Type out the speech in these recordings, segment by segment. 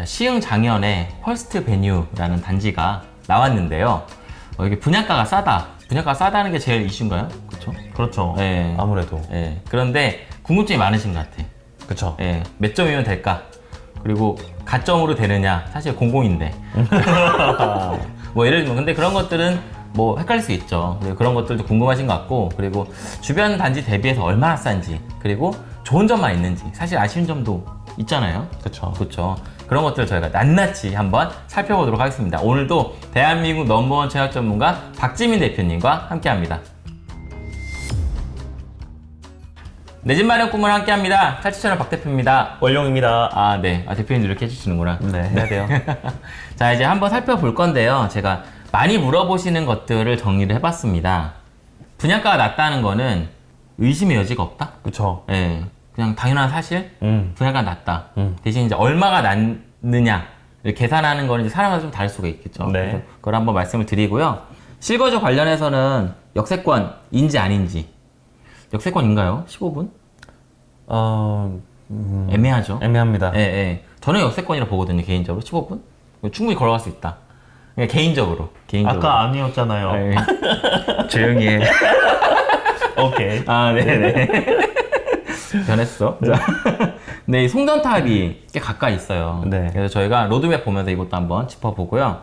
자, 시흥 장현에 펄스트 베뉴라는 단지가 나왔는데요. 어, 이게 분양가가 싸다. 분양가가 싸다는 게 제일 이슈인가요? 그렇죠? 그렇죠. 네. 아무래도. 예. 그런데 궁금증이 많으신 것 같아. 그쵸. 예. 몇 점이면 될까? 그리고 가점으로 되느냐? 사실 공공인데. 뭐 예를 들면 근데 그런 것들은 뭐 헷갈릴 수 있죠. 그런 것들도 궁금하신 것 같고 그리고 주변 단지 대비해서 얼마나 싼지 그리고 좋은 점만 있는지 사실 아쉬운 점도 있잖아요. 그쵸. 그렇죠. 그런 것들을 저희가 낱낱이 한번 살펴보도록 하겠습니다. 오늘도 대한민국 넘버원 청약 전문가 박지민 대표님과 함께합니다. 내 집 마련 꿈을 함께합니다. 탈취 채널 박 대표입니다. 월용입니다. 아, 네. 아, 대표님 이렇게 해주시는구나. 네, 해야 돼요. 자, 이제 한번 살펴볼 건데요. 제가 많이 물어보시는 것들을 정리를 해봤습니다. 분양가가 낮다는 거는 의심의 여지가 없다? 그쵸. 예. 그냥 당연한 사실? 음. 분양가 낮다. 음. 대신 이제 얼마가 낮느냐 계산하는 거는 이제 사람마다 좀 다를 수가 있겠죠. 네. 그래서 그걸 한번 말씀을 드리고요. 실거주 관련해서는 역세권인지 아닌지. 역세권인가요? 15분? 어, 음, 애매하죠. 애매합니다. 예, 예. 저는 역세권이라 보거든요, 개인적으로. 15분? 충분히 걸어갈 수 있다. 그냥 개인적으로. 개인적으로. 아까 아니었잖아요. 예. 조용히 해. 오케이. 아, 네네. 변했어. 자. 네, 이 송전탑이 꽤 가까이 있어요. 네. 그래서 저희가 로드맵 보면서 이것도 한번 짚어보고요.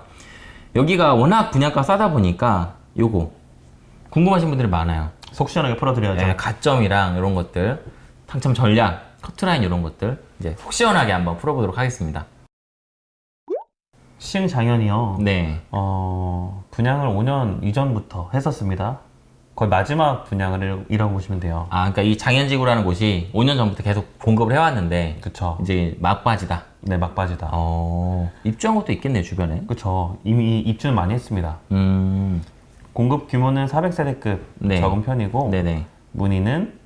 여기가 워낙 분양가 싸다 보니까 요거 궁금하신 분들이 많아요. 속 시원하게 풀어드려야죠. 네, 가점이랑 이런 것들, 당첨 전략, 커트라인 이런 것들 이제 속 시원하게 한번 풀어보도록 하겠습니다. 시흥 장현이요. 네. 어, 분양을 5년 이전부터 했었습니다. 거의 마지막 분양을 이라고 보시면 돼요. 아, 그러니까 이 장현지구라는 곳이 5년 전부터 계속 공급을 해왔는데 그쵸. 이제 막바지다. 네, 막바지다. 어, 입주한 것도 있겠네요, 주변에. 그쵸. 이미 입주는 많이 했습니다. 음, 공급 규모는 400세대급 네. 적은 편이고 네네. 문의는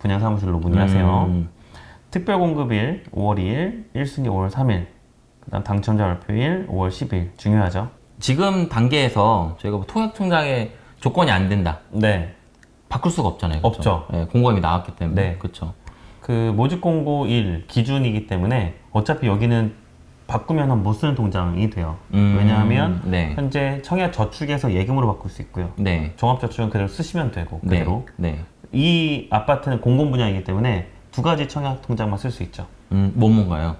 분양사무실로 문의하세요. 음, 특별 공급일 5월 2일, 1승기 5월 3일, 그다음 당첨자 발표일 5월 10일 중요하죠. 지금 단계에서 저희가 뭐 통역 통장에 조건이 안 된다. 네. 바꿀 수가 없잖아요. 그쵸? 없죠. 네, 공고함이 나왔기 때문에. 네. 그렇죠. 그 모집 공고일 기준이기 때문에 어차피 여기는 바꾸면 못 쓰는 통장이 돼요. 음, 왜냐하면 네. 현재 청약 저축에서 예금으로 바꿀 수 있고요. 네. 종합저축은 그대로 쓰시면 되고 그대로 네. 이 아파트는 공공 분야이기 때문에 두 가지 청약 통장만 쓸 수 있죠. 음, 뭐 뭔가요?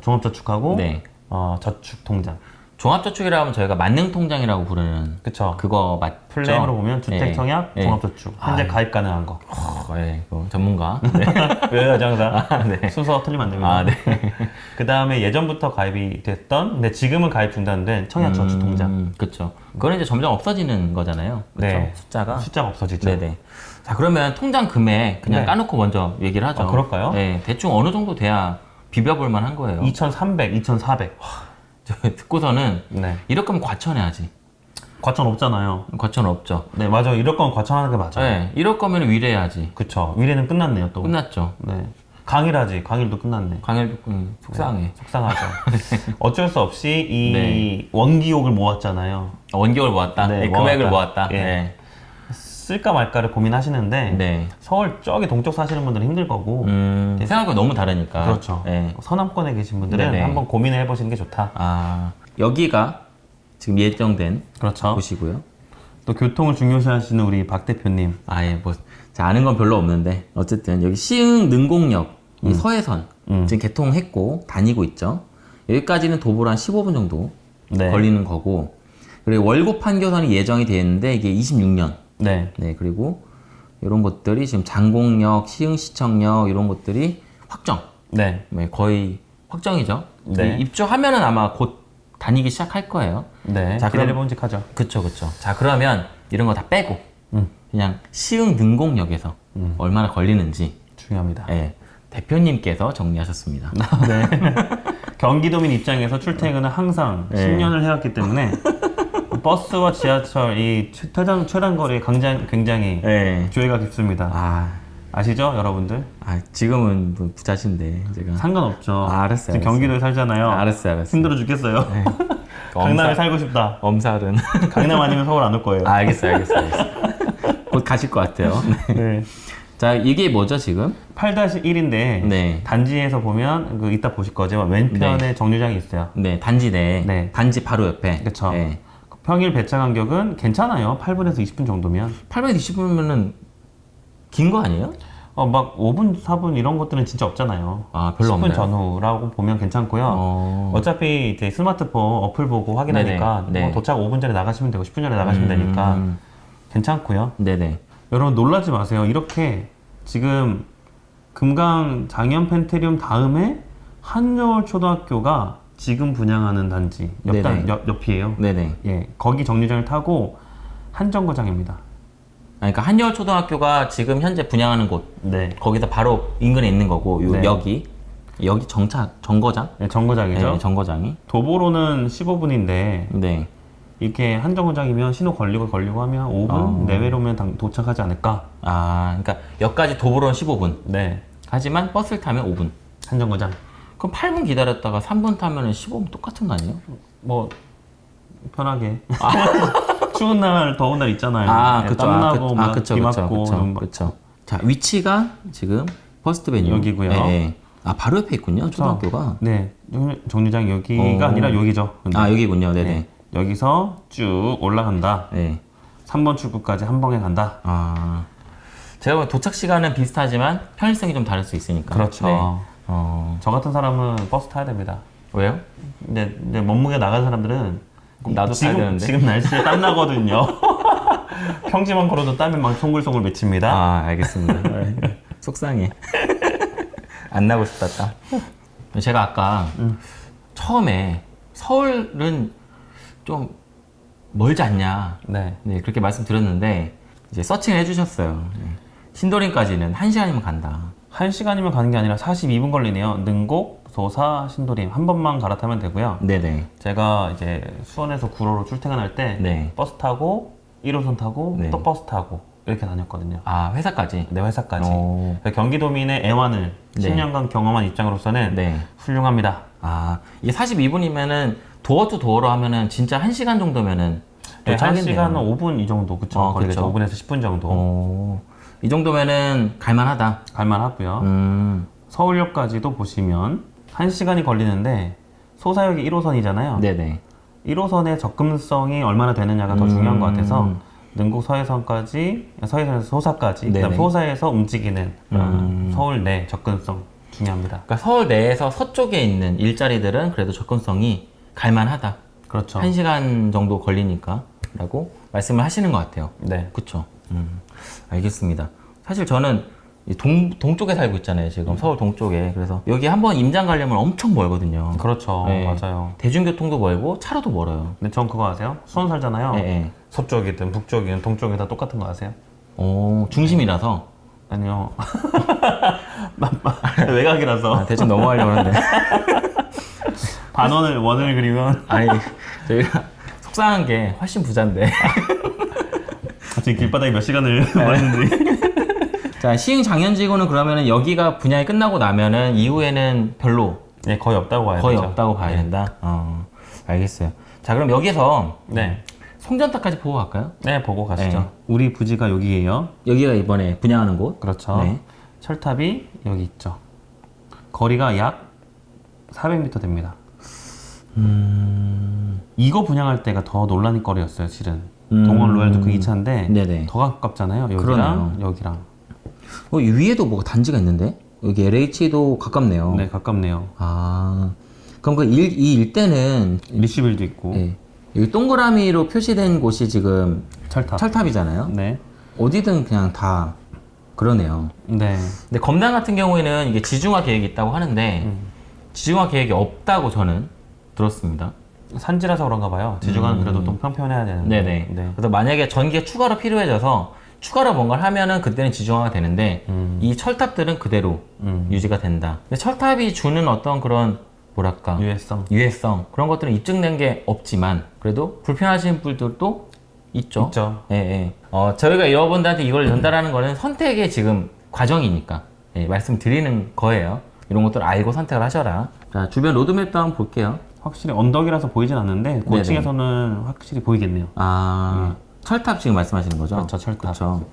종합저축하고 네. 어, 저축 통장. 종합저축이라 하면 저희가 만능통장이라고 부르는 그쵸. 그거 맞죠? 플랜으로 보면 주택 네. 청약, 네. 종합저축 현재 아, 가입 가능한 거. 어, 네, 이거 전문가. 네. 왜요, 장사? 아, 네. 순서 틀리면 안 됩니다. 아, 네. 그 다음에 예전부터 가입이 됐던, 근데 지금은 가입 중단된 청약 저축 통장. 음, 그렇죠. 그거는 이제 점점 없어지는 거잖아요. 그렇죠. 네. 숫자가. 숫자가 없어지죠. 네네. 자 그러면 통장 금액 그냥 네. 까놓고 먼저 얘기를 하죠. 아, 그럴까요? 네, 대충 어느 정도 돼야 비벼볼 만한 거예요. 2,300, 2,400. 저 듣고서는 네. 이럴 거면 과천해야지. 과천 없잖아요. 과천 없죠. 네, 맞아요. 이럴 거면 과천하는 게 맞아요. 네, 이럴 거면 위례해야지. 그쵸. 위례는 끝났네요, 또. 끝났죠. 네. 강일하지. 강일도 끝났네. 강일도 음, 속상해. 속상하죠. 어쩔 수 없이 이 네. 원기옥을 모았잖아요. 원격을 모았다. 네, 네, 금액을 모았다. 모았다. 예. 네. 쓸까 말까를 고민하시는데 네. 서울 저기 동쪽 사시는 분들은 힘들 거고 음, 생각보다 너무 다르니까. 그렇죠. 네. 서남권에 계신 분들은 네네. 한번 고민을 해보시는 게 좋다. 아 여기가 지금 예정된 그렇죠. 곳이고요. 또 교통을 중요시하시는 우리 박 대표님. 아예 뭐 자, 아는 건 별로 없는데 어쨌든 여기 시흥 능곡역 이 서해선 음. 지금 개통했고 다니고 있죠. 여기까지는 도보로 한 15분 정도 네. 걸리는 거고 그리고 월곡 판교선이 예정이 되어 있는데 이게 26년 네. 네 그리고 이런 것들이 지금 장곡역, 시흥시청역 이런 것들이 확정 네. 네, 거의 확정이죠. 네. 이 입주하면은 아마 곧 다니기 시작할 거예요. 네. 자, 그럼- 기다려봄직하죠. 그쵸 그쵸. 자 그러면 이런 거 다 빼고 음. 그냥 시흥 능곡역에서 음. 얼마나 걸리는지 중요합니다. 예, 대표님께서 정리하셨습니다. 네. 경기도민 입장에서 출퇴근은 항상 네. 10년을 해왔기 때문에 버스와 지하철 이 최단 최단 거리 굉장히 굉장히 예. 조예가 깊습니다. 아, 아시죠, 여러분들? 아, 지금은 뭐 부자신데 제가. 상관없죠. 아, 알았어요, 지금. 경기도에 살잖아요. 알았어요, 알았어요. 힘들어 죽겠어요. 강남에 살고 싶다. 엄살은. 강남 아니면 서울 안 올 거예요. 아, 알겠어요, 알겠어요, 알겠어요. 곧 가실 것 같아요. 네. 네. 자, 이게 뭐죠, 지금? 8-1인데 네. 단지에서 보면 그 이따 보실 거죠. 왼편에 정류장이 있어요. 네, 단지 내. 네. 단지 바로 옆에. 네. 평일 배차 간격은 괜찮아요. 8분에서 20분 정도면. 820분이면은 긴 거 아니에요? 어, 막 5분, 4분 이런 것들은 진짜 없잖아요. 아, 별로 10분 없나요? 전후라고 보면 괜찮고요. 어. 어... 차피 이제 스마트폰 어플 보고 확인하니까. 네. 뭐 도착 5분 전에 나가시면 되고 10분 전에 나가시면 되니까 음. 괜찮고요. 네네. 여러분 놀라지 마세요. 이렇게 지금 금강 장현 펜테리움 다음에 한여울 초등학교가 지금 분양하는 단지 옆, 네네. 단, 옆, 옆이에요. 네네. 예, 거기 정류장을 타고 한 정거장입니다. 아, 그러니까 한여울 초등학교가 지금 현재 분양하는 곳 네, 거기다 바로 인근에 있는 거고 요 네. 여기 여기 정착 정거장 네 정거장이죠. 네, 정거장이 도보로는 15분인데 네 이렇게 한 정거장이면 신호 걸리고 걸리고 하면 5분 어. 내외로면 당- 도착하지 않을까? 아, 그러니까 역까지 도보로는 15분. 네, 하지만 버스를 타면 5분. 한 정거장. 그럼 8분 기다렸다가 3분 타면은 15분 똑같은 거 아니에요? 뭐 편하게. 추운 날, 더운 날 있잖아요. 아, 예, 그쵸. 땀 아, 나고 그, 막 아, 그쵸, 비 그쵸, 맞고 그쵸, 그쵸. 자, 위치가 지금 퍼스트 베뉴. 여기고요. 예, 예. 아, 바로 옆에 있군요, 초등학교가. 네, 정- 정류장 여기가 어. 아니라 여기죠. 근데. 아, 여기군요, 네네. 네. 여기서 쭉 올라간다. 네. 3번 출구까지 한 번에 간다. 아, 제가 도착 시간은 비슷하지만 편의성이 좀 다를 수 있으니까. 그렇죠. 네. 어, 저 같은 사람은 버스 타야 됩니다. 왜요? 근데, 근데 몸무게 나간 사람들은 그럼 나도 타야 지금, 되는데. 지금 날씨에 땀 나거든요. 평지만 걸어도 땀이 막 송글송글 맺힙니다. 아, 알겠습니다. 속상해. 안 나고 싶다, 딱. 제가 아까 처음에 서울은 좀 멀지 않냐. 네. 네, 그렇게 말씀드렸는데, 이제 서칭을 해주셨어요. 네. 신도림까지는 1시간이면 간다. 한 시간이면 가는 게 아니라 42분 걸리네요. 능곡, 소사, 신도림 한 번만 갈아타면 되고요. 네네. 제가 이제 수원에서 구로로 출퇴근할 때 네. 버스 타고 1호선 타고 네. 또 버스 타고 이렇게 다녔거든요. 아, 회사까지? 내 회사까지. 오. 경기도민의 애환을 네. 10년간 경험한 입장으로서는 네. 훌륭합니다. 아, 이게 42분이면은 도어 투 도어로 하면은 진짜 1시간 정도면은 네, 한 도착하겠네요. 시간은 5분 이 정도 그쵸? 어, 걸리죠. 그렇죠. 5분에서 10분 정도 어, 이 정도면은 갈만하다. 갈만하고요. 음, 서울역까지도 보시면 1시간이 걸리는데 소사역이 1호선이잖아요. 네네. 1호선의 접근성이 얼마나 되느냐가 더 음. 중요한 것 같아서 능곡 서해선까지 서해선에서 소사까지 그다음. 소사에서 움직이는 음. 서울 내 접근성 중요합니다. 그러니까 서울 내에서 서쪽에 있는 일자리들은 그래도 접근성이 갈만하다. 그렇죠. 한 1시간 정도 걸리니까 라고 말씀을 하시는 것 같아요. 네. 그쵸. 음, 알겠습니다. 사실 저는 이 동, 동쪽에 살고 있잖아요. 지금 서울 동쪽에. 그래서 여기 한번 임장 가려면 엄청 멀거든요. 그렇죠. 네. 맞아요. 대중교통도 멀고 차로도 멀어요. 근데 전 그거 아세요? 수원 살잖아요. 예, 예. 서쪽이든 북쪽이든 동쪽이든 다 똑같은 거 아세요? 오, 중심이라서. 아니요. 외곽이라서 아, 대충 넘어가려고 하는데. 반원을 원을 그리면 아니, 저희가 속상한 게 훨씬 부자인데. 지금 길바닥에 몇 시간을 네. 보냈는지 자, 시흥 장현지구는 그러면은 여기가 분양이 끝나고 나면은 이후에는 별로 네, 거의 없다고 봐야 거의 되죠. 없다고 봐야 된다. 어, 알겠어요. 자, 그럼 여기서 네. 송전탑까지 보고 갈까요? 네, 보고 가시죠. 네. 우리 부지가 여기예요. 여기가 이번에 분양하는 곳. 그렇죠. 네. 철탑이 여기 있죠. 거리가 약 400m 됩니다. 음. 이거 분양할 때가 더 논란이 거리였어요, 실은. 음. 동원 로얄도 그 2차인데 네네. 더 가깝잖아요. 여기랑 그러네요. 여기랑. 어, 이 위에도 뭐가 단지가 있는데? 여기 LH도 가깝네요. 네, 가깝네요. 아, 그럼 그 일, 이 일대는 리시빌도 있고 예, 여기 동그라미로 표시된 곳이 지금 철탑. 철탑이잖아요. 네. 어디든 그냥 다 그러네요. 네. 근데 검단 같은 경우에는 이게 지중화 계획이 있다고 하는데 음. 지중화 계획이 없다고 저는 들었습니다. 산지라서 그런가 봐요. 지중화는 그래도 좀 평평해야 되는데. 음. 네네. 네. 그래서 만약에 전기가 추가로 필요해져서 추가로 뭔가를 하면은 그때는 지중화가 되는데 음. 이 철탑들은 그대로 음. 유지가 된다. 근데 철탑이 주는 어떤 그런 뭐랄까 유해성. 유해성 그런 것들은 입증된 게 없지만 그래도 불편하신 분들도 있죠. 있죠. 예, 예. 어, 저희가 여러분들한테 이걸 전달하는 거는 선택의 지금 과정이니까 예, 말씀드리는 거예요. 이런 것들 알고 선택을 하셔라. 자, 주변 로드맵도 한번 볼게요. 확실히 언덕이라서 보이진 않는데 고층에서는 확실히 보이겠네요. 아, 철탑 지금 말씀하시는 거죠? 그렇죠, 철탑. 그렇죠.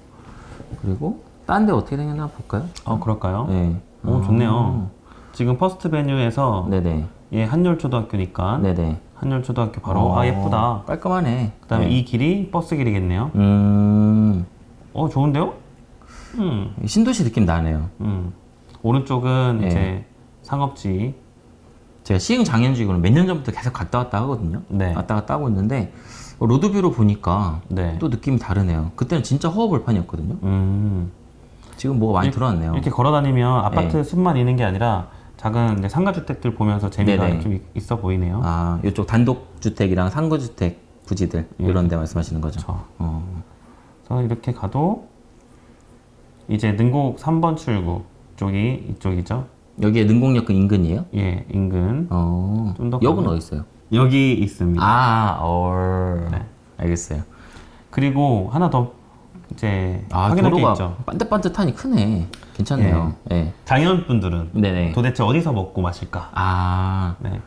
그리고 딴 데 어떻게 생겼나 볼까요? 어 그럴까요? 네. 오 좋네요. 지금 퍼스트 베뉴에서 네네. 얘 한열초등학교니까 네네. 한열초등학교 바로 어, 아 예쁘다. 깔끔하네. 그 다음에 네. 이 길이 버스 길이겠네요. 음, 어 좋은데요? 음, 신도시 느낌 나네요. 음. 오른쪽은 네. 이제 상업지. 제가 시흥 장현지구는 몇년 전부터 계속 갔다 왔다 하거든요. 네. 왔다 갔다 하고 있는데 어, 로드뷰로 보니까 네. 또 느낌이 다르네요. 그때는 진짜 허허벌판이었거든요. 음. 지금 뭐가 많이 들어왔네요. 이렇게 걸어 다니면 아파트 숲만 있는 게 아니라 작은 상가주택들 보면서 재미가 네네. 좀 있- 있어 보이네요. 아, 이쪽 단독주택이랑 상거주택 부지들 예. 이런 데 말씀하시는 거죠. 그렇죠. 어. 그래서 이렇게 가도 이제 능곡 3번 출구 쪽이 이쪽이죠. 여기에 능곡역 그 인근이에요? 예, 인근. 어. 좀더 역은 가면- 어디 있어요? 여기 있습니다. 아, 어. 네. 알겠어요. 그리고 하나 더 이제 아, 확인할 게 있죠. 반듯반듯하니 크네. 괜찮네요. 예. 장현 분들은 네네. 도대체 어디서 먹고 마실까? 아, 네.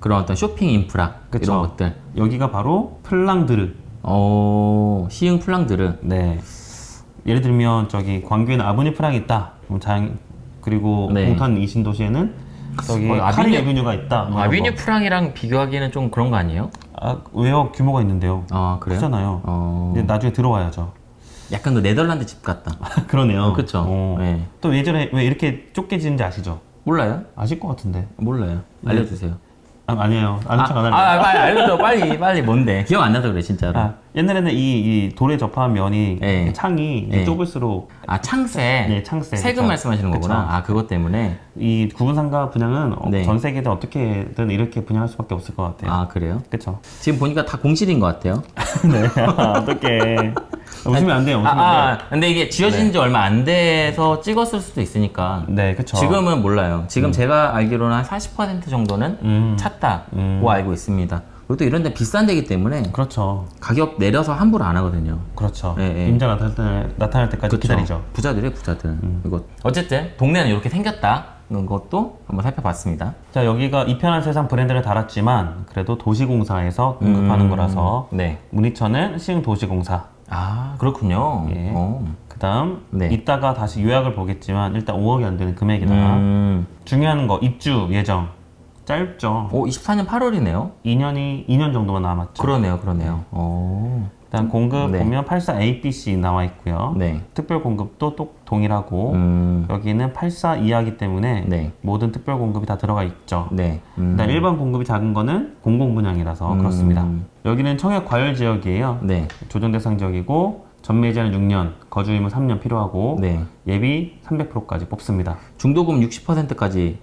그런 어떤 쇼핑 인프라 그쵸. 이런 것들. 여기가 바로 플랑드르. 어, 시흥 플랑드르. 네. 예를 들면 저기 광교에는 아브니 프랑이 있다. 그럼 장 그리고 네. 동탄 이 신도시에는 저기 어, 카리 아비뉴- 에비뉴가 있다. 뭐 아비뉴 거. 프랑이랑 비교하기에는 좀 그런 거 아니에요? 아, 왜요? 규모가 있는데요. 아, 그래요? 크잖아요. 어, 이제 나중에 들어와야죠. 약간 그 네덜란드 집 같다. 그러네요. 그쵸. 어. 네. 또 예전에 왜 이렇게 좁게 지는지 아시죠? 몰라요? 아실 것 같은데. 몰라요. 알려주세요. 아, 아니에요. 아는 척안 할래요. 아, 빨리 알려줘. 빨리, 빨리 뭔데? 기억 안 나서 그래, 진짜로. 아, 아, 옛날에는 이, 이 돌에 접한 면이 네. 창이 네. 좁을수록 창세. 네, 창세. 세금 그쵸. 말씀하시는 거구나. 아, 그것 때문에. 이 구분상가 분양은 어, 네. 전 세계든 어떻게든 이렇게 분양할 수밖에 없을 것 같아요. 아, 그래요? 그렇죠. 지금 보니까 다 공실인 것 같아요. 네. 어떻게 웃으면 안 돼요. 웃으면 아, 아, 안 돼요. 근데 이게 지어진 지 얼마 안 돼서 찍었을 수도 있으니까. 네, 그렇죠. 지금은 몰라요. 지금 제가 알기로는 한 40% 정도는 음. 찼다고 음. 알고 있습니다. 그리고 또 이런 데 비싼 데기 때문에 그렇죠. 가격 내려서 함부로 안 하거든요. 그렇죠. 네, 네. 임자 나타날, 때, 나타날 때까지 그쵸? 기다리죠. 부자들이 부자들. 음. 이거 어쨌든 동네는 이렇게 생겼다 는 것도 한번 살펴봤습니다. 자, 여기가 이편한 세상 브랜드를 달았지만 그래도 도시공사에서 공급하는 음. 거라서 네. 문희천은 시흥도시공사. 아 그렇군요. 예. 어. 그다음 네. 이따가 다시 요약을 보겠지만 일단 5억이 안 되는 금액이다. 음. 중요한 거 입주 예정 짧죠. 오 24년 8월이네요. 2년이 2년 정도만 남았죠. 그러네요, 그러네요. 오. 일단 공급 네. 보면 84 ABC 나와 있고요. 네. 특별 공급도 또 동일하고 음. 여기는 84 이하기 때문에 네. 모든 특별 공급이 다 들어가 있죠. 네. 음. 일단 일반 공급이 작은 거는 공공 분양이라서 음. 그렇습니다. 여기는 청약 과열 지역이에요. 네. 조정 대상 지역이고 전매제는 6년, 거주 의무 3년 필요하고 네. 예비 300%까지 뽑습니다. 중도금 60%까지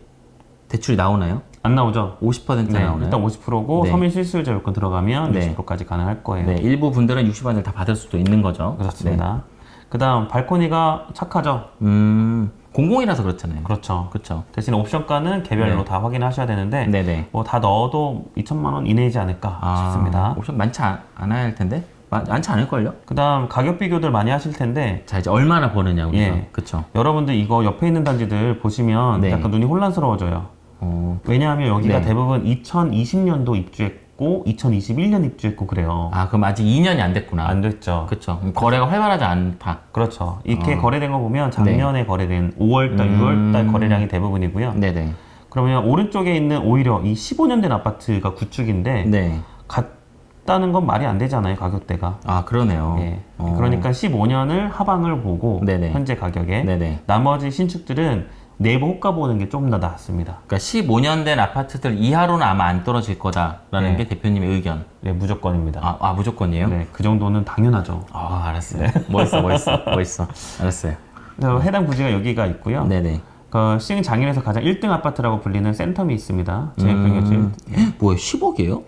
대출이 나오나요? 안 나오죠? 50% 네, 나오나요? 일단 50%고 네. 서민 실수요자 요건 들어가면 네. 60%까지 가능할 거예요. 네, 일부 분들은 60원을 다 받을 수도 있는 거죠. 그렇습니다. 그 다음 발코니가 착하죠? 네. 음, 공공이라서 그렇잖아요. 그렇죠. 그렇죠. 대신 옵션가는 개별로 네. 다 확인하셔야 되는데 네네. 뭐 다 넣어도 2천만 원 이내이지 않을까 아, 싶습니다. 옵션 많지 않, 않아야 할 텐데? 많, 많지 않을걸요? 그 다음 가격 비교들 많이 하실 텐데 자, 이제 얼마나 버느냐, 우리가. 예. 그쵸. 여러분들 이거 옆에 있는 단지들 보시면 네. 약간 눈이 혼란스러워져요. 어, 왜냐하면 여기가 네. 대부분 2020년도 입주했고 2021년 입주했고 그래요. 아, 그럼 아직 2년이 안 됐구나. 안 됐죠. 그럼 거래가 활발하지 않다. 그렇죠. 이렇게 어. 거래된 거 보면 작년에 거래된 5월달, 음. 6월달 거래량이 대부분이고요. 네네. 그러면 오른쪽에 있는 오히려 이 15년 된 아파트가 구축인데 네. 같다는 건 말이 안 되잖아요 가격대가. 아, 그러네요. 예. 어. 그러니까 15년을 하방을 보고 네네. 현재 가격에 네네. 나머지 신축들은 내부 호가 보는 게 좀더 낫습니다. 그러니까 15년 된 아파트들 이하로는 아마 안 떨어질 거다라는 네. 게 대표님의 의견. 네, 무조건입니다. 아, 아 무조건이에요? 네, 그 정도는 당연하죠. 아, 알았어요. 멋있어, 멋있어, 멋있어. 알았어요. 그래서 해당 부지가 여기가 있고요. 네네. 그 시흥 장인에서 가장 1등 아파트라고 불리는 센텀이 있습니다. 제일평균 음, 뭐야, 10억이에요?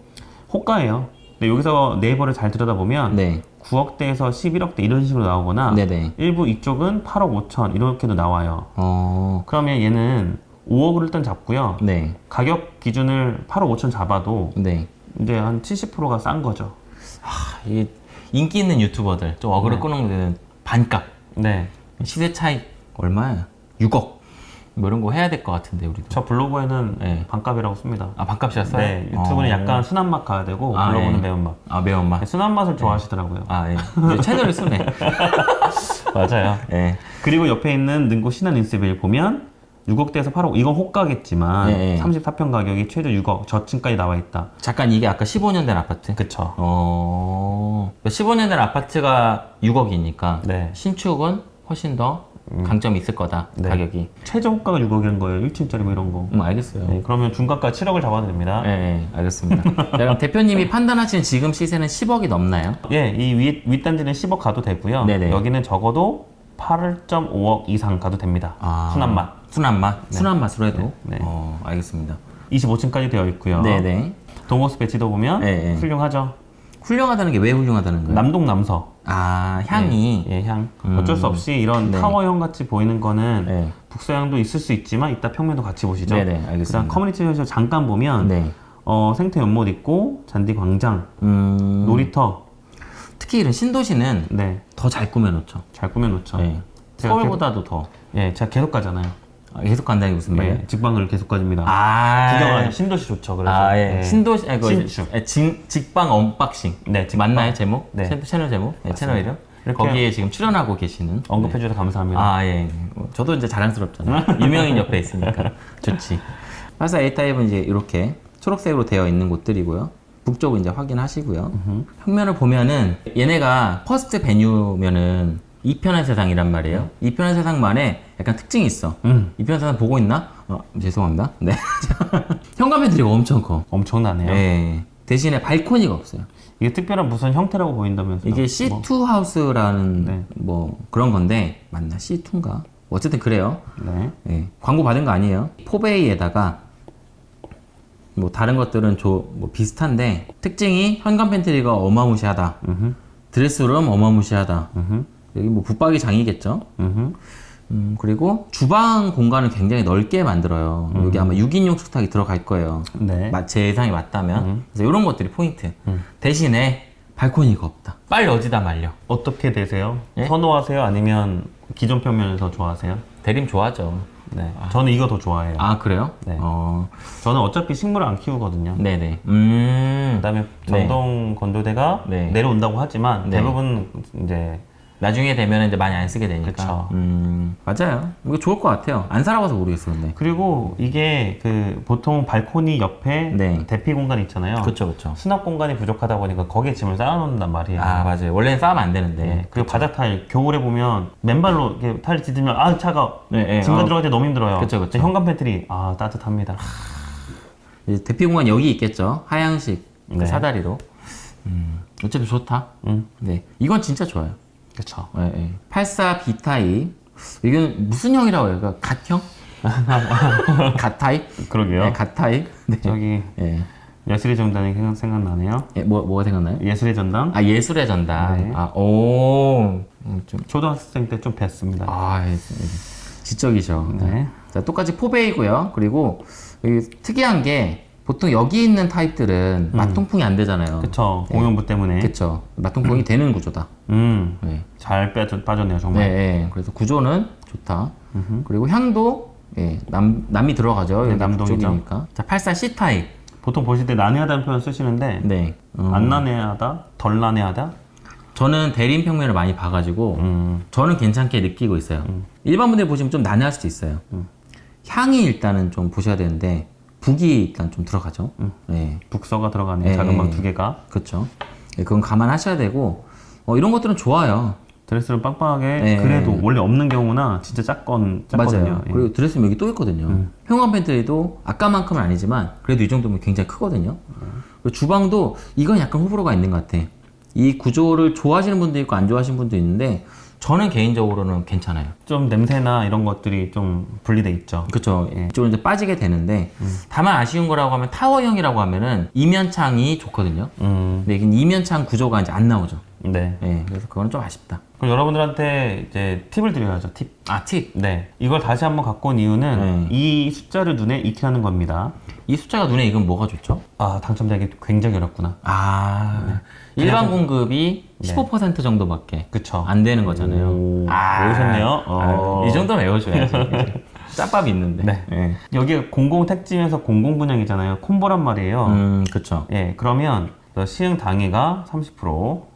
호가예요. 근데 여기서 네이버를 잘 들여다보면 네. 9억대에서 11억대 이런 식으로 나오거나 네네. 일부 이쪽은 8억 5천 이렇게도 나와요. 어, 그러면 얘는 5억을 일단 잡고요. 네. 가격 기준을 8억 5천 잡아도 네. 이제 한 70%가 싼 거죠. 아, 이 인기 있는 유튜버들, 좀 어그로 네. 끄는 데는 반값. 네. 시세 차이 얼마야? 6억. 뭐 이런 거 해야 될 것 같은데, 우리도. 저 블로그에는 네. 반값이라고 씁니다. 아, 반값이었어요? 네. 유튜브는 어. 약간 순한 맛 가야 되고 아, 블로그는 네. 매운맛. 아, 매운맛. 네, 순한 맛을 좋아하시더라고요. 아, 예. 이제 채널을 쓰네. 맞아요. 예. 그리고 옆에 있는 능고 신한 인스빌 보면 6억대에서 8억 이건 호가겠지만 예, 예. 34평 가격이 최저 6억 저층까지 나와 있다. 잠깐 이게 아까 15년 된 아파트? 그쵸. 어. 15년 된 아파트가 6억이니까 네. 신축은 훨씬 더 강점이 있을 거다. 네. 가격이. 최저 호가가 6억인 거예요. 1층짜리 뭐 이런 거. 음, 알겠어요. 네, 그러면 중가가 7억을 잡아도 됩니다. 예, 예, 알겠습니다. 자, 그럼 대표님이 판단하시는 지금 시세는 10억이 넘나요? 예, 이 윗, 윗단지는 10억 가도 되고요. 네네. 여기는 적어도 8.5억 이상 가도 됩니다. 아. 순한 맛. 순한 맛? 순한 맛으로 해도? 네. 어, 알겠습니다. 25층까지 되어 있고요. 네네. 동호수 배치도 보면 네, 네. 훌륭하죠. 훌륭하다는 게 왜 훌륭하다는 거예요? 남동 남서. 아, 향이. 예, 향. 음. 어쩔 수 없이 이런 네. 타워형 같이 보이는 거는 네. 북서향도 있을 수 있지만 이따 평면도 같이 보시죠. 네네, 알겠습니다. 그다음 커뮤니티에서 잠깐 보면 네. 어, 생태 연못 있고 잔디 광장, 음, 놀이터. 특히 이런 신도시는 네, 더잘 꾸며놓죠. 잘 꾸며놓죠. 네. 서울보다도 더. 예, 제가 계속 가잖아요. 아, 계속 간다는 게 무슨 말이에요? 예, 직방을 계속 가집니다. 아, 구경하는 신도시 좋죠. 그래서 아, 예. 예. 신도시, 아, 그, 신축. 예, 직, 직방 unboxing. 네, 직방. 맞나요, 제목? 네. 채- 채널 제목? 네, 채널 이름? 거기에 지금 출연하고 계시는. 언급해 주셔서 감사합니다. 아, 예. 어, 저도 이제 자랑스럽잖아요. 유명인 옆에 있으니까. 좋지. 팔사 A타입은 이제 이렇게 초록색으로 되어 있는 곳들이고요. 북쪽은 이제 확인하시고요. 평면을 보면은 얘네가 퍼스트 베뉴면은 이편한 세상이란 말이에요. 이편한 세상만의 약간 특징이 있어. 음, 이편한 세상 보고 있나? 어, 죄송합니다. 네. 현관 pantry가 엄청 커. 엄청나네요. 예. 대신에 발코니가 없어요. 이게 특별한 무슨 형태라고 보인다면서요? 이게 뭐, C2 하우스라는 네. 뭐 그런 건데 맞나? C2인가? 어쨌든 그래요. 네. 예, 광고 받은 거 아니에요. four bay에다가 뭐 다른 것들은 조, 뭐 비슷한데 특징이 현관 팬트리가 어마무시하다. 음흠, 드레스룸 어마무시하다. 음흠, 여기 뭐 붙박이 장이겠죠. 음흠. 음, 그리고 주방 공간을 굉장히 넓게 만들어요. 여기 아마 6인용 식탁이 들어갈 거예요. 네. 마- 제 예상이 맞다면. 그래서 이런 것들이 포인트. 대신에 발코니가 없다. 빨래 어디다 말려. 어떻게 되세요? 예? 선호하세요? 아니면 기존 평면을 더 좋아하세요? 대림 좋아하죠. 네. 저는 이거 더 좋아해요. 아 그래요? 네. 어, 저는 어차피 식물을 안 키우거든요. 네네. 음. 그 다음에 전동 건조대가 네. 내려온다고 하지만 네. 대부분 이제 나중에 되면 이제 많이 안 쓰게 되니까. 음, 맞아요. 이거 좋을 것 같아요. 안 살아봐서 모르겠어, 근데. 그리고 이게 그 보통 발코니 옆에 네. 대피 공간 있잖아요. 그쵸, 그쵸. 수납 공간이 부족하다 보니까 거기에 짐을 쌓아놓는단 말이에요. 아, 맞아요. 원래는 쌓으면 안 되는데. 네. 그리고 바닥 타일 겨울에 보면 맨발로 이렇게 타일 딛으면 아 차가 네, 네. 짐가 어. 들어갈 때 너무 힘들어요. 그쵸. 근데 현관 팬트리 아 따뜻합니다. 대피 공간 여기 있겠죠. 하향식 그 네. 사다리로. 음, 어차피 좋다. 음, 네. 이건 진짜 좋아요. 그렇죠. 예, 예. 84 B타입. 이건 무슨 형이라고 해요? 그러니까 갓형? 갓타입? 그러게요. 네, 갓타입. 네. 저기 예. 예술의 전당이 생각- 생각나네요. 예, 뭐, 뭐가 생각나요? 예술의 전당 아, 예술의 전당. 네. 아, 오. 음, 좀, 초등학생 때 좀 뵀습니다. 아, 예, 예. 지적이죠. 네. 자, 똑같이 포베이고요. 그리고 특이한 게 보통 여기 있는 타입들은 맞통풍이 안 되잖아요. 그쵸 공연부 때문에. 네. 그쵸. 맞통풍이 되는 구조다. 음. 네. 잘 빠져, 빠졌네요 네, 정말. 네. 그래서 구조는 좋다. 그리고 향도 예, 남, 남이 들어가죠. 네, 남동이죠. 자, 84 C 타입. 보통 보실 때 난해하다는 표현 쓰시는데 네. 음, 안 난해하다, 덜 난해하다. 저는 대림 평면을 많이 봐가지고 음. 저는 괜찮게 느끼고 있어요. 일반 분들 보시면 좀 난해할 수도 있어요. 음. 향이 일단은 좀 보셔야 되는데 북이 일단 좀 들어가죠. 네. 북서가 들어가네요. 네. 작은 방 두 개가. 그렇죠. 네, 그건 감안하셔야 되고 어, 이런 것들은 좋아요. 드레스룸 빵빵하게 네. 그래도 원래 없는 경우나 진짜 작건 작거든요. 맞아요. 예. 음. 그리고 드레스룸 여기 또 있거든요. 현관 팬트리도 아까만큼은 아니지만 그래도 이 정도면 굉장히 크거든요. 그리고 주방도 이건 약간 호불호가 있는 것 같아. 이 구조를 좋아하시는 분도 있고 안 좋아하시는 분도 있는데 저는 개인적으로는 괜찮아요. 좀 냄새나 이런 것들이 좀 분리돼 있죠. 그렇죠. 예. 이쪽으로 이제 빠지게 되는데 다만 아쉬운 거라고 하면 타워형이라고 하면은 이면창이 좋거든요. 음, 근데 이게 이면창 구조가 이제 안 나오죠. 네. 예, 그래서 그거는 좀 아쉽다. 그럼 여러분들한테 이제 팁을 드려야죠. 팁. 아 팁. 네. 이걸 다시 한번 갖고 온 이유는 네. 이 숫자를 눈에 익히 하는 겁니다. 이 숫자가 눈에 익으면 뭐가 좋죠? 아, 당첨되기 굉장히 어렵구나. 아 일반 공급이 15% 정도밖에 그쵸. 안 되는 거잖아요. 오, 아, 외우셨네요. 어. 아, 이 정도는 외워줘야지. 짭밥이 있는데. 네. 예. 여기가 공공 택지면서 공공 분양이잖아요. 콤보란 말이에요. 음, 그쵸. 예, 그러면 시흥 당해가 30%,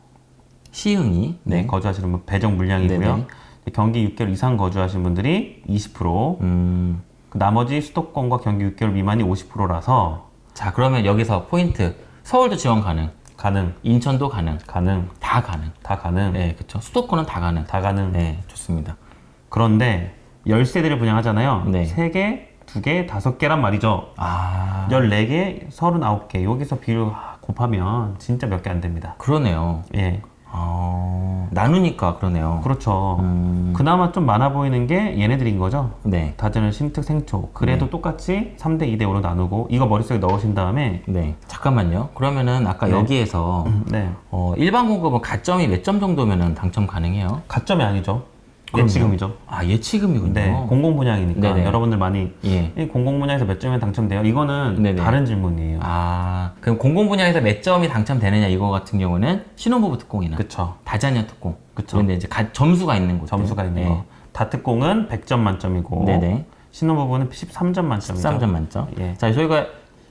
시흥이. 네, 네. 거주하시는 분 배정 물량이고요. 네네. 경기 6개월 이상 거주하신 분들이 20%, 음. 그 나머지 수도권과 경기 6개월 미만이 50%라서 자, 그러면 여기서 포인트. 서울도 지원 가능. 가능, 인천도 가능. 가능, 다 가능. 다 가능, 네, 그쵸. 수도권은 다 가능. 다 가능. 네, 좋습니다. 그런데 10세대를 분양하잖아요. 네. 3개, 2개, 5개란 말이죠. 아, 14개, 39개. 여기서 비율 곱하면 진짜 몇 개 안 됩니다. 그러네요. 예. 아, 나누니까 그러네요. 그렇죠. 음, 그나마 좀 많아 보이는 게 얘네들인 거죠. 네. 다전을 심특 생초. 그래도 네. 똑같이 3대 2대 5로 나누고 이거 머릿속에 넣으신 다음에 네. 잠깐만요. 그러면은 아까 네. 여기에서 네. 어, 일반 공급은 가점이 몇 점 정도면은 당첨 가능해요? 가점이 아니죠. 예치금이죠. 아, 예치금이군요. 네. 공공 분양이니까 네네. 여러분들 많이 예. 이 공공 분야에서 몇 점에 당첨돼요? 이거는 네네. 다른 질문이에요. 아, 그럼 공공 분야에서 몇 점이 당첨되느냐 이거 같은 경우는 신혼부부 특공이나 그쵸. 다자녀 특공. 그쵸. 그런데 이제 가- 점수가 있는 곳. 점수가 있는 네. 거. 다특공은 100점 만점이고 네네. 신혼부부는 13점 만점이죠. 13점 만점. 예. 자, 저희가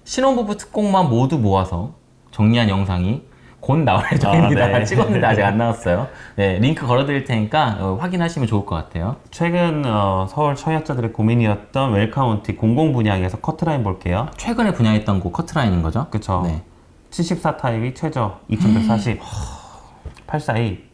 신혼부부 특공만 모두 모아서 정리한 영상이 곧 나올 예정입니다. 아, 네. 찍었는데 아직 안 나왔어요. 네, 링크 걸어드릴 테니까 어, 확인하시면 좋을 것 같아요. 최근 어, 서울 청약자들의 고민이었던 웰카운티 공공 분양에서 커트라인 볼게요. 최근에 분양했던 곳 커트라인인 거죠? 그쵸. 네. 74 타입이 최저 2140, 842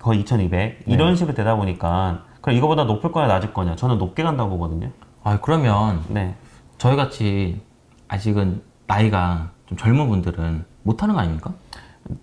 거의 2200 이런 식으로 되다 보니까 그럼 이거보다 높을 거냐 낮을 거냐 저는 높게 간다고 보거든요. 아, 그러면 네. 저희 같이 아직은 나이가 좀 젊은 분들은 못하는 거 아닙니까?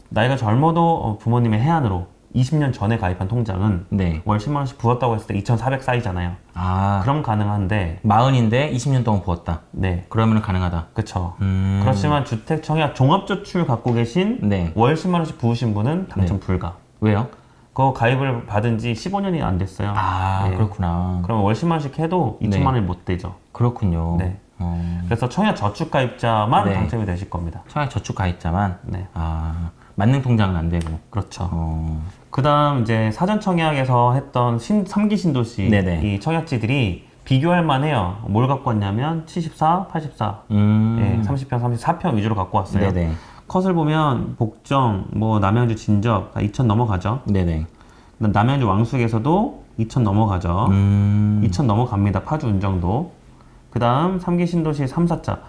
나이가 젊어도 어, 부모님의 해안으로 20년 전에 가입한 통장은 네. 월 10만 원씩 부었다고 했을 때 2,400 쌓이잖아요. 아, 그럼 가능한데 마흔인데 20년 동안 부었다. 네. 그러면 가능하다. 그쵸. 음. 그렇지만 주택 청약 종합저축 갖고 계신 네. 월 10만 원씩 부으신 분은 당첨 불가. 왜요? 그거 가입을 받은 지 15년이 안 됐어요. 아, 네. 그렇구나. 그러면 월 10만 원씩 해도 2천만 네. 원이 못 되죠. 그렇군요. 네. 어, 그래서 청약 저축 가입자만 네. 당첨이 되실 겁니다. 청약 저축 가입자만 네. 아 만능 통장은 안 되고. 그렇죠. 어, 그 다음 이제 사전 청약에서 했던 신, 3기 신도시 네네. 이 청약지들이 비교할 만해요. 뭘 갖고 왔냐면 74, 84, 음. 예, 30평, 34평 위주로 갖고 왔어요. 네네. 컷을 보면 복정, 뭐 남양주 진접 다 2천 넘어가죠. 네네. 그다음 남양주 왕숙에서도 2천 넘어가죠. 음. 2천 넘어갑니다. 파주 운정도. 그 다음 3기 신도시 3, 4자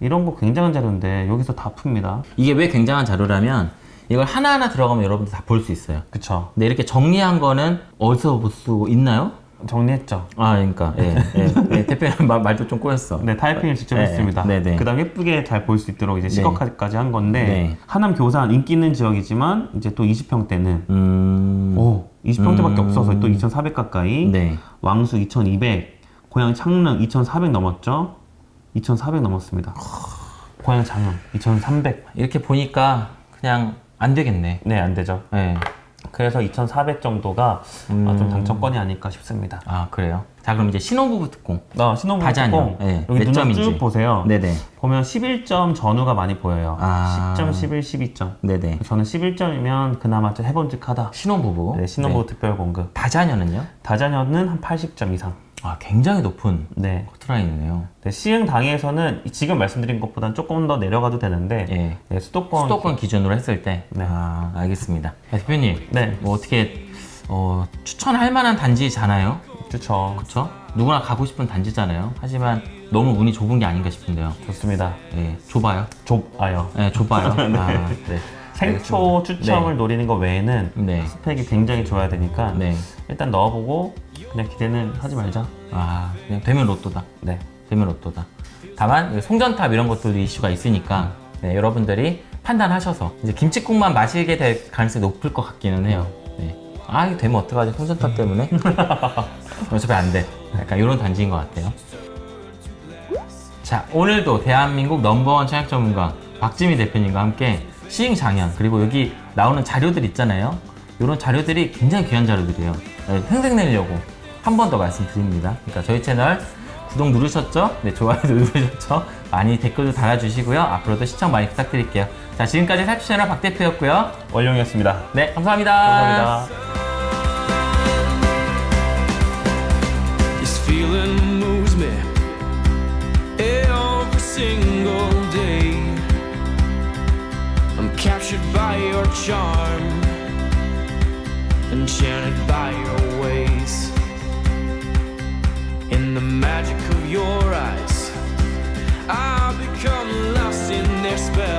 이런 거 굉장한 자료인데 여기서 다 풉니다. 이게 왜 굉장한 자료라면 이걸 하나하나 들어가면 여러분들 다 볼 수 있어요. 그쵸. 근데 이렇게 정리한 거는 어디서 볼 수 있나요? 정리했죠. 아, 그러니까 예, 예, 예, 대표님 말, 말도 좀 꼬였어. 네, 타이핑을 직접 네, 했습니다. 네 네. 그 다음 예쁘게 잘 볼 수 있도록 이제 네. 시각화까지 한 건데 네. 하남 교산 인기 있는 지역이지만 이제 또 20평대는 음. 오 20평대밖에 음. 없어서 또 2,400 가까이 네. 왕수 2,200 고양 창릉 2,400 넘었죠. 2,400 넘었습니다. 고양 장흥 2,300 이렇게 보니까 그냥 안 되겠네. 네, 안 되죠. 예. 그래서 2,400 정도가 음. 아, 좀 당첨권이 아닐까 싶습니다. 아, 그래요. 자, 그럼 이제 신혼부부 특공. 나 신혼부부 다자녀. 특공 네, 여기 몇 점인지. 쭉 보세요. 네네. 보면 11점 전후가 많이 보여요. 아. 10점, 11, 12점. 네네. 저는 11점이면 그나마 좀 해본직하다. 신혼부부. 네, 신혼부부 네. 특별 공급. 다자녀는요? 다자녀는 한 80점 이상. 아, 굉장히 높은 네. 커트라인이네요. 네, 시흥 당에서는 지금 말씀드린 것보다는 조금 더 내려가도 되는데 예. 네, 수도권 수도권 기준으로 했을 때. 네. 아, 알겠습니다. 야, 대표님. 네, 뭐 어떻게 어, 추천할 만한 단지잖아요. 좋죠. 그렇죠? 누구나 가고 싶은 단지잖아요. 하지만 너무 문이 좁은 게 아닌가 싶은데요. 좋습니다. 예, 좁아요. 좁아요. 예, 좁아요. 네. 아, 네. 생초 추첨을 노리는 거 외에는 네. 스펙이 굉장히 좋아야 되니까 네. 일단 넣어보고 그냥 기대는 하지 말자. 아, 그냥 되면 로또다. 네. 되면 로또다. 다만 송전탑 이런 것들도 이슈가 있으니까 네, 여러분들이 판단하셔서 이제 김치국만 마시게 될 가능성이 높을 것 같기는 해요. 네. 아, 이거 되면 어떡하지? 송전탑 때문에? 어차피 안 돼. 약간 이런 단지인 것 같아요. 자, 오늘도 대한민국 넘버원 청약 전문가 박지미 대표님과 함께 시행 장현 그리고 여기 나오는 자료들 있잖아요. 이런 자료들이 굉장히 귀한 자료들이에요. 네, 생생내려고 한 번 더 말씀드립니다. 그러니까 저희 채널 구독 누르셨죠? 네, 좋아요도 누르셨죠? 많이 댓글도 달아주시고요. 앞으로도 시청 많이 부탁드릴게요. 자, 지금까지 살치 채널 박 대표였고요. 원룡이었습니다. 네, 감사합니다. 감사합니다. Captured by your charm, enchanted by your ways. In the magic of your eyes, I become lost in their spell.